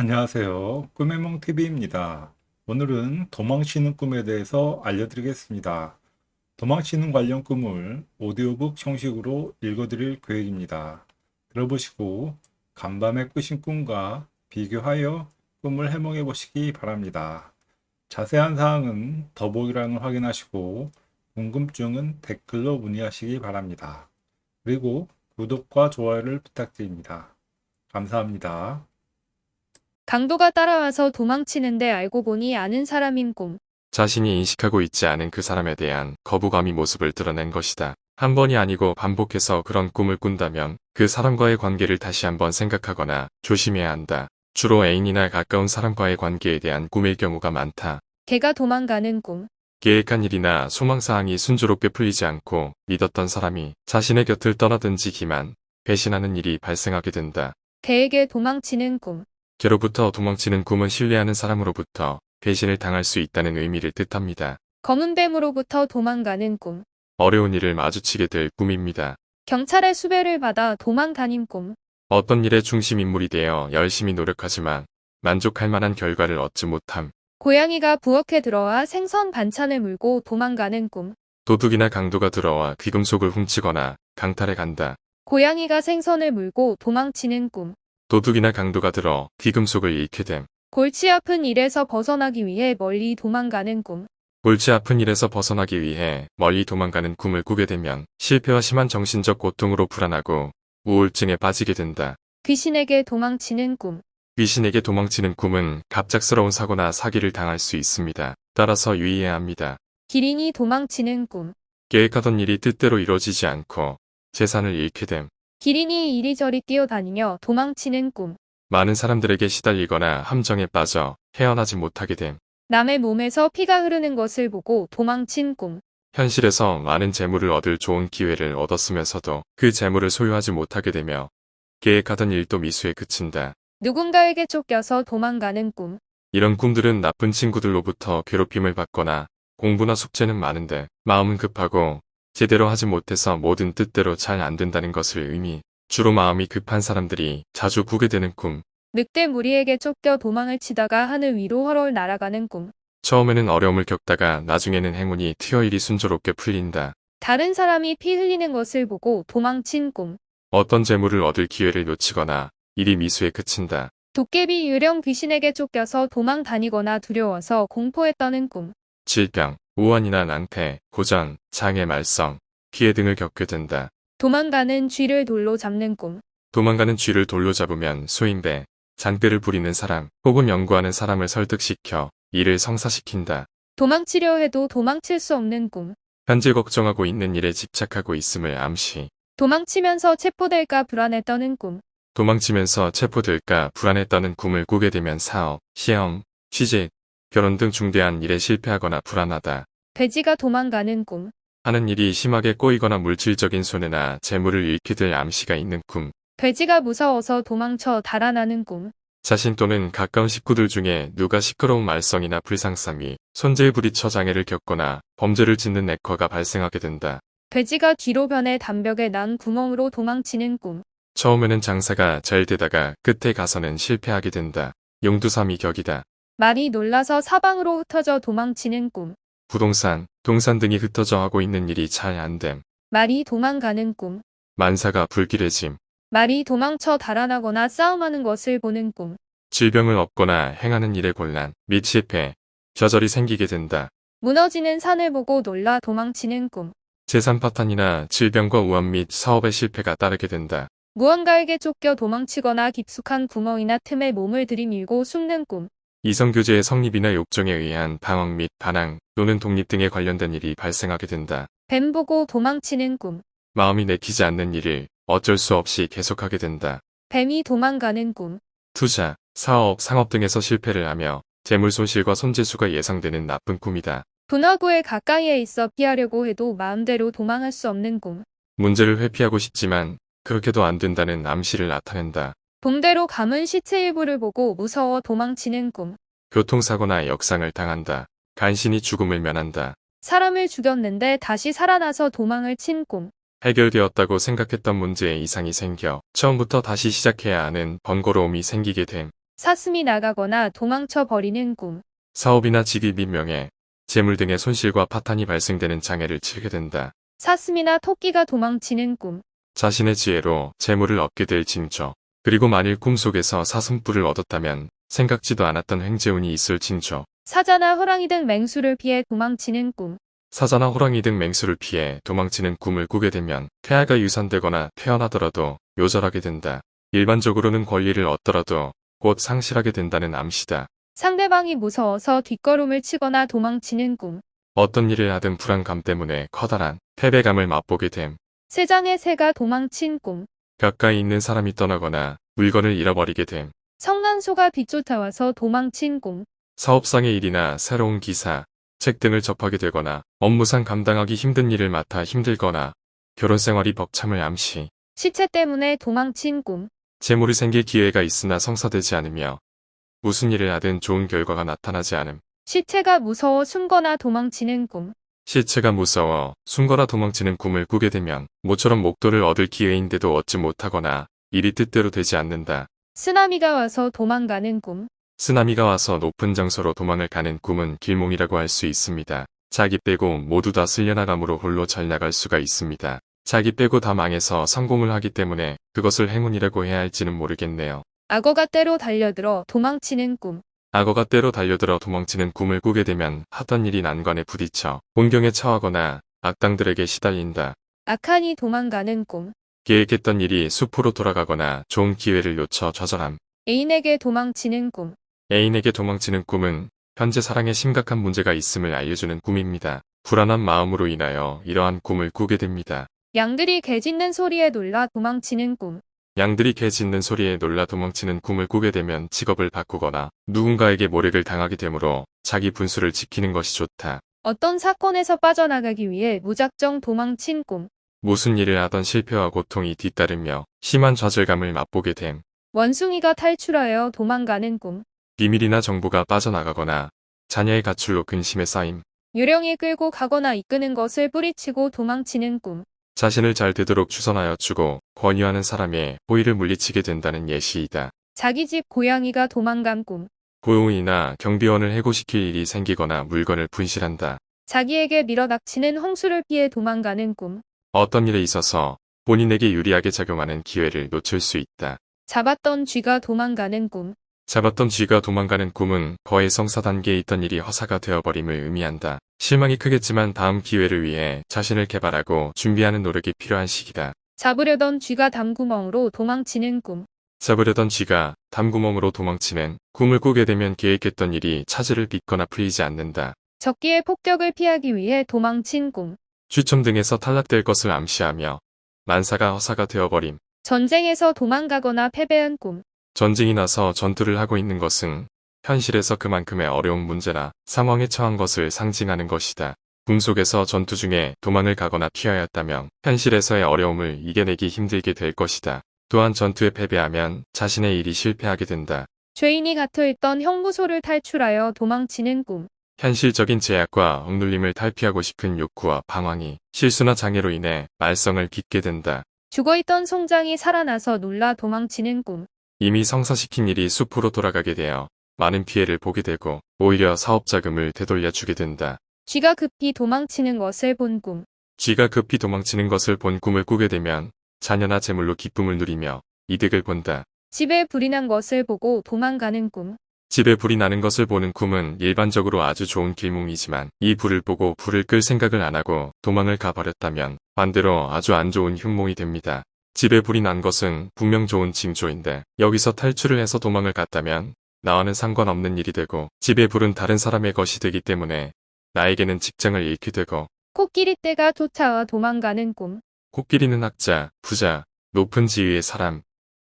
안녕하세요. 꿈의몽TV입니다. 오늘은 도망치는 꿈에 대해서 알려드리겠습니다. 도망치는 관련 꿈을 오디오북 형식으로 읽어드릴 계획입니다. 들어보시고 간밤에 꾸신 꿈과 비교하여 꿈을 해몽해 보시기 바랍니다. 자세한 사항은 더보기란을 확인하시고 궁금증은 댓글로 문의하시기 바랍니다. 그리고 구독과 좋아요를 부탁드립니다. 감사합니다. 강도가 따라와서 도망치는데 알고 보니 아는 사람인 꿈. 자신이 인식하고 있지 않은 그 사람에 대한 거부감이 모습을 드러낸 것이다. 한 번이 아니고 반복해서 그런 꿈을 꾼다면 그 사람과의 관계를 다시 한번 생각하거나 조심해야 한다. 주로 애인이나 가까운 사람과의 관계에 대한 꿈일 경우가 많다. 개가 도망가는 꿈. 계획한 일이나 소망사항이 순조롭게 풀리지 않고 믿었던 사람이 자신의 곁을 떠나든지 기만, 배신하는 일이 발생하게 된다. 개에게 도망치는 꿈. 개로부터 도망치는 꿈은 신뢰하는 사람으로부터 배신을 당할 수 있다는 의미를 뜻합니다. 검은 뱀으로부터 도망가는 꿈. 어려운 일을 마주치게 될 꿈입니다. 경찰의 수배를 받아 도망다닌 꿈. 어떤 일의 중심 인물이 되어 열심히 노력하지만 만족할 만한 결과를 얻지 못함. 고양이가 부엌에 들어와 생선 반찬을 물고 도망가는 꿈. 도둑이나 강도가 들어와 귀금속을 훔치거나 강탈해 간다. 고양이가 생선을 물고 도망치는 꿈. 도둑이나 강도가 들어 귀금속을 잃게 됨. 골치 아픈 일에서 벗어나기 위해 멀리 도망가는 꿈. 골치 아픈 일에서 벗어나기 위해 멀리 도망가는 꿈을 꾸게 되면 실패와 심한 정신적 고통으로 불안하고 우울증에 빠지게 된다. 귀신에게 도망치는 꿈. 귀신에게 도망치는 꿈은 갑작스러운 사고나 사기를 당할 수 있습니다. 따라서 유의해야 합니다. 기린이 도망치는 꿈. 계획하던 일이 뜻대로 이루어지지 않고 재산을 잃게 됨. 기린이 이리저리 뛰어다니며 도망치는 꿈. 많은 사람들에게 시달리거나 함정에 빠져 헤어나지 못하게 됨. 남의 몸에서 피가 흐르는 것을 보고 도망친 꿈. 현실에서 많은 재물을 얻을 좋은 기회를 얻었으면서도 그 재물을 소유하지 못하게 되며 계획하던 일도 미수에 그친다. 누군가에게 쫓겨서 도망가는 꿈. 이런 꿈들은 나쁜 친구들로부터 괴롭힘을 받거나 공부나 숙제는 많은데 마음은 급하고 제대로 하지 못해서 모든 뜻대로 잘 안 된다는 것을 의미. 주로 마음이 급한 사람들이 자주 꾸게 되는 꿈. 늑대 무리에게 쫓겨 도망을 치다가 하늘 위로 헐헐 날아가는 꿈. 처음에는 어려움을 겪다가 나중에는 행운이 트여 일이 순조롭게 풀린다. 다른 사람이 피 흘리는 것을 보고 도망친 꿈. 어떤 재물을 얻을 기회를 놓치거나 일이 미수에 그친다. 도깨비 유령 귀신에게 쫓겨서 도망 다니거나 두려워서 공포에 떠는 꿈. 질병, 우환이나 낭패, 고전, 장애 말썽, 피해 등을 겪게 된다. 도망가는 쥐를 돌로 잡는 꿈. 도망가는 쥐를 돌로 잡으면 소인배, 장대를 부리는 사람 혹은 연구하는 사람을 설득시켜 일을 성사시킨다. 도망치려 해도 도망칠 수 없는 꿈. 현재 걱정하고 있는 일에 집착하고 있음을 암시. 도망치면서 체포될까 불안에 떠는 꿈. 도망치면서 체포될까 불안에 떠는 꿈을 꾸게 되면 사업, 시험, 취직, 결혼 등 중대한 일에 실패하거나 불안하다. 돼지가 도망가는 꿈. 하는 일이 심하게 꼬이거나 물질적인 손해나 재물을 잃게 될 암시가 있는 꿈. 돼지가 무서워서 도망쳐 달아나는 꿈. 자신 또는 가까운 식구들 중에 누가 시끄러운 말썽이나 불상쌈이 손재에 부딪혀 장애를 겪거나 범죄를 짓는 액화가 발생하게 된다. 돼지가 뒤로 변해 담벽에 난 구멍으로 도망치는 꿈. 처음에는 장사가 잘 되다가 끝에 가서는 실패하게 된다. 용두삼이 격이다. 말이 놀라서 사방으로 흩어져 도망치는 꿈. 부동산, 동산 등이 흩어져 하고 있는 일이 잘 안됨. 말이 도망가는 꿈. 만사가 불길해짐. 말이 도망쳐 달아나거나 싸움하는 것을 보는 꿈. 질병을 얻거나 행하는 일에 곤란, 및 실패, 좌절이 생기게 된다. 무너지는 산을 보고 놀라 도망치는 꿈. 재산 파탄이나 질병과 우환 및 사업의 실패가 따르게 된다. 무언가에게 쫓겨 도망치거나 깊숙한 구멍이나 틈에 몸을 들이밀고 숨는 꿈. 이성교제의 성립이나 욕정에 의한 방황 및 반항 또는 독립 등에 관련된 일이 발생하게 된다. 뱀 보고 도망치는 꿈. 마음이 내키지 않는 일을 어쩔 수 없이 계속하게 된다. 뱀이 도망가는 꿈. 투자, 사업, 상업 등에서 실패를 하며 재물 손실과 손재수가 예상되는 나쁜 꿈이다. 분화구에 가까이에 있어 피하려고 해도 마음대로 도망할 수 없는 꿈. 문제를 회피하고 싶지만 그렇게도 안 된다는 암시를 나타낸다. 봉대로 감은 시체 일부를 보고 무서워 도망치는 꿈. 교통사고나 역상을 당한다. 간신히 죽음을 면한다. 사람을 죽였는데 다시 살아나서 도망을 친 꿈. 해결되었다고 생각했던 문제에 이상이 생겨 처음부터 다시 시작해야 하는 번거로움이 생기게 됨. 사슴이 나가거나 도망쳐 버리는 꿈. 사업이나 직위 및 명예, 재물 등의 손실과 파탄이 발생되는 장애를 치게 된다. 사슴이나 토끼가 도망치는 꿈. 자신의 지혜로 재물을 얻게 될 징조. 그리고 만일 꿈속에서 사슴뿔을 얻었다면 생각지도 않았던 횡재운이 있을 징조. 사자나 호랑이 등 맹수를 피해 도망치는 꿈. 사자나 호랑이 등 맹수를 피해 도망치는 꿈을 꾸게 되면 폐하가 유산되거나 태어나더라도 요절하게 된다. 일반적으로는 권리를 얻더라도 곧 상실하게 된다는 암시다. 상대방이 무서워서 뒷걸음을 치거나 도망치는 꿈. 어떤 일을 하든 불안감 때문에 커다란 패배감을 맛보게 됨. 세장의 새가 도망친 꿈. 가까이 있는 사람이 떠나거나 물건을 잃어버리게 됨. 성난소가 비쫓아와서 도망친 꿈. 사업상의 일이나 새로운 기사, 책 등을 접하게 되거나 업무상 감당하기 힘든 일을 맡아 힘들거나 결혼 생활이 벅참을 암시. 시체 때문에 도망친 꿈. 재물이 생길 기회가 있으나 성사되지 않으며 무슨 일을 하든 좋은 결과가 나타나지 않음. 시체가 무서워 숨거나 도망치는 꿈. 시체가 무서워 숨거나 도망치는 꿈을 꾸게 되면 모처럼 목도를 얻을 기회인데도 얻지 못하거나 일이 뜻대로 되지 않는다. 쓰나미가 와서 도망가는 꿈. 쓰나미가 와서 높은 장소로 도망을 가는 꿈은 길몽이라고 할 수 있습니다. 자기 빼고 모두 다 쓸려나감으로 홀로 잘 나갈 수가 있습니다. 자기 빼고 다 망해서 성공을 하기 때문에 그것을 행운이라고 해야 할지는 모르겠네요. 악어가 때로 달려들어 도망치는 꿈. 악어가 때로 달려들어 도망치는 꿈을 꾸게 되면 하던 일이 난관에 부딪혀 공경에 처하거나 악당들에게 시달린다. 악한이 도망가는 꿈. 계획했던 일이 수포로 돌아가거나 좋은 기회를 놓쳐 좌절함. 애인에게 도망치는 꿈. 애인에게 도망치는 꿈은 현재 사랑에 심각한 문제가 있음을 알려주는 꿈입니다. 불안한 마음으로 인하여 이러한 꿈을 꾸게 됩니다. 양들이 개 짖는 소리에 놀라 도망치는 꿈. 양들이 개 짖는 소리에 놀라 도망치는 꿈을 꾸게 되면 직업을 바꾸거나 누군가에게 모략을 당하게 되므로 자기 분수를 지키는 것이 좋다. 어떤 사건에서 빠져나가기 위해 무작정 도망친 꿈. 무슨 일을 하던 실패와 고통이 뒤따르며 심한 좌절감을 맛보게 됨. 원숭이가 탈출하여 도망가는 꿈. 비밀이나 정보가 빠져나가거나 자녀의 가출로 근심에 쌓임. 유령이 끌고 가거나 이끄는 것을 뿌리치고 도망치는 꿈. 자신을 잘 되도록 추선하여 주고 권유하는 사람의 호의를 물리치게 된다는 예시이다. 자기 집 고양이가 도망간 꿈. 고용이나 경비원을 해고시킬 일이 생기거나 물건을 분실한다. 자기에게 밀어닥치는 홍수를 피해 도망가는 꿈. 어떤 일에 있어서 본인에게 유리하게 작용하는 기회를 놓칠 수 있다. 잡았던 쥐가 도망가는 꿈. 잡았던 쥐가 도망가는 꿈은 거의 성사 단계에 있던 일이 허사가 되어버림을 의미한다. 실망이 크겠지만 다음 기회를 위해 자신을 개발하고 준비하는 노력이 필요한 시기다. 잡으려던 쥐가 담구멍으로 도망치는 꿈. 잡으려던 쥐가 담구멍으로 도망치는 꿈을 꾸게 되면 계획했던 일이 차질을 빚거나 풀리지 않는다. 적기의 폭격을 피하기 위해 도망친 꿈. 추첨 등에서 탈락될 것을 암시하며 만사가 허사가 되어버림. 전쟁에서 도망가거나 패배한 꿈. 전쟁이 나서 전투를 하고 있는 것은 현실에서 그만큼의 어려운 문제나 상황에 처한 것을 상징하는 것이다. 꿈속에서 전투 중에 도망을 가거나 피하였다면 현실에서의 어려움을 이겨내기 힘들게 될 것이다. 또한 전투에 패배하면 자신의 일이 실패하게 된다. 죄인이 갇혀있던 형무소를 탈출하여 도망치는 꿈. 현실적인 제약과 억눌림을 탈피하고 싶은 욕구와 방황이 실수나 장애로 인해 말썽을 빚게 된다. 죽어있던 송장이 살아나서 놀라 도망치는 꿈. 이미 성사시킨 일이 숲으로 돌아가게 되어 많은 피해를 보게 되고 오히려 사업 자금을 되돌려주게 된다. 쥐가 급히 도망치는 것을 본 꿈. 쥐가 급히 도망치는 것을 본 꿈을 꾸게 되면 자녀나 재물로 기쁨을 누리며 이득을 본다. 집에 불이 난 것을 보고 도망가는 꿈. 집에 불이 나는 것을 보는 꿈은 일반적으로 아주 좋은 길몽이지만 이 불을 보고 불을 끌 생각을 안 하고 도망을 가버렸다면 반대로 아주 안 좋은 흉몽이 됩니다. 집에 불이 난 것은 분명 좋은 징조인데 여기서 탈출을 해서 도망을 갔다면 나와는 상관없는 일이 되고 집에 불은 다른 사람의 것이 되기 때문에 나에게는 직장을 잃게 되고 코끼리 떼가 쫓아와 도망가는 꿈. 코끼리는 학자, 부자, 높은 지위의 사람,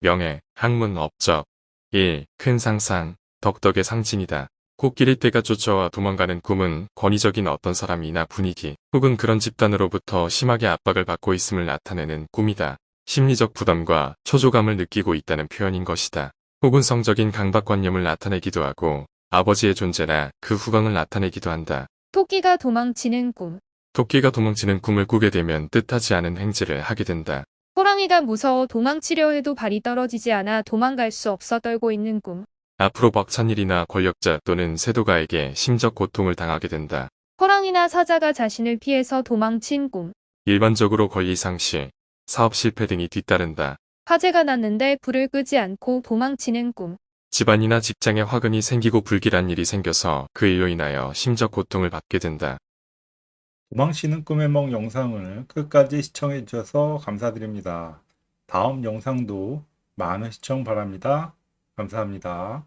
명예, 학문, 업적, 일, 큰 상상, 덕덕의 상징이다. 코끼리 떼가 쫓아와 도망가는 꿈은 권위적인 어떤 사람이나 분위기 혹은 그런 집단으로부터 심하게 압박을 받고 있음을 나타내는 꿈이다. 심리적 부담과 초조감을 느끼고 있다는 표현인 것이다. 혹은 성적인 강박관념을 나타내기도 하고 아버지의 존재나 그 후광을 나타내기도 한다. 토끼가 도망치는 꿈. 토끼가 도망치는 꿈을 꾸게 되면 뜻하지 않은 행지를 하게 된다. 호랑이가 무서워 도망치려 해도 발이 떨어지지 않아 도망갈 수 없어 떨고 있는 꿈. 앞으로 벅찬 일이나 권력자 또는 세도가에게 심적 고통을 당하게 된다. 호랑이나 사자가 자신을 피해서 도망친 꿈. 일반적으로 권리 상실, 사업 실패 등이 뒤따른다. 화재가 났는데 불을 끄지 않고 도망치는 꿈. 집안이나 직장에 화근이 생기고 불길한 일이 생겨서 그 일로 인하여 심적 고통을 받게 된다. 도망치는 꿈의梦 영상을 끝까지 시청해 주셔서 감사드립니다. 다음 영상도 많은 시청 바랍니다. 감사합니다.